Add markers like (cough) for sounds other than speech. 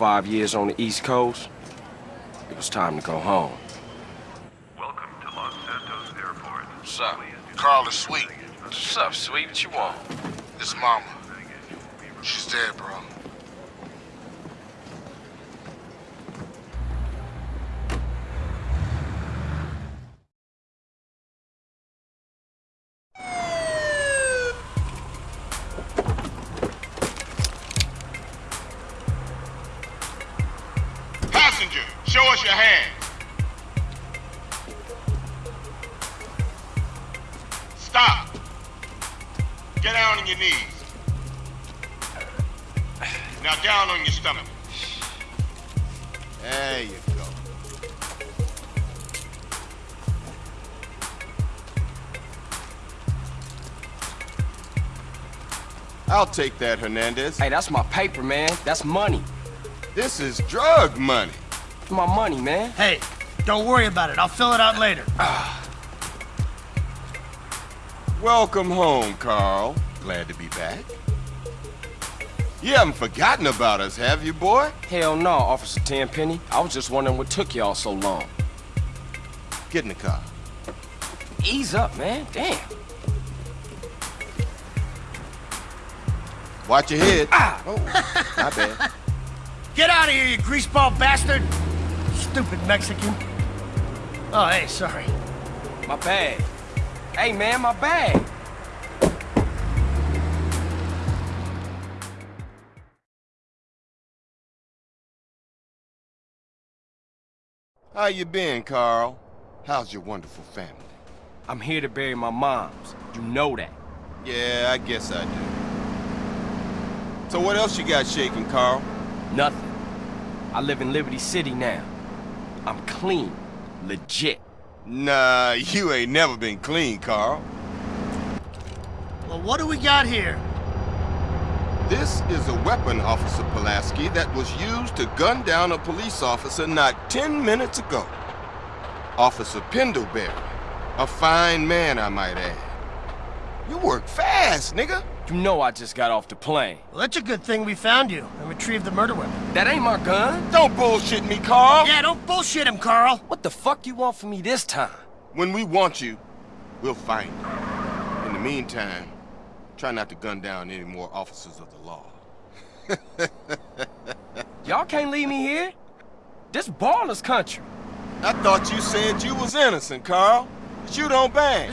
five years on the East Coast, it was time to go home. Welcome to Los Santos Airport. What's up? Carl is sweet. What's up, sweet? What you want? This mama. She's dead, bro. Passenger, show us your hands. Stop. Get down on your knees. Now down on your stomach. There you go. I'll take that, Hernandez. Hey, that's my paper, man. That's money. This is drug money. My money, man. Hey, don't worry about it. I'll fill it out later. Welcome home, Carl. Glad to be back. You haven't forgotten about us, have you, boy? Hell no, Officer Tenpenny. I was just wondering what took y'all so long. Get in the car. Ease up, man. Damn. Watch your head. Ah! Oh, my bad. (laughs) Get out of here, you greaseball bastard! Stupid Mexican. Oh, hey, sorry. My bag. Hey, man, my bag. How you been, Carl? How's your wonderful family? I'm here to bury my moms. You know that. Yeah, I guess I do. So what else you got shaking, Carl? Nothing. I live in Liberty City now. I'm clean. Legit. Nah, you ain't never been clean, Carl. Well, what do we got here? This is a weapon, Officer Pulaski, that was used to gun down a police officer not 10 minutes ago. Officer Pendlebury. A fine man, I might add. You work fast, nigga. You know I just got off the plane. Well, that's a good thing we found you and retrieved the murder weapon. That ain't my gun. Don't bullshit me, Carl. Yeah, don't bullshit him, Carl. What the fuck you want from me this time? When we want you, we'll find you. In the meantime, try not to gun down any more officers of the law. (laughs) Y'all can't leave me here. This Ballas country. I thought you said you was innocent, Carl. But you don't bang.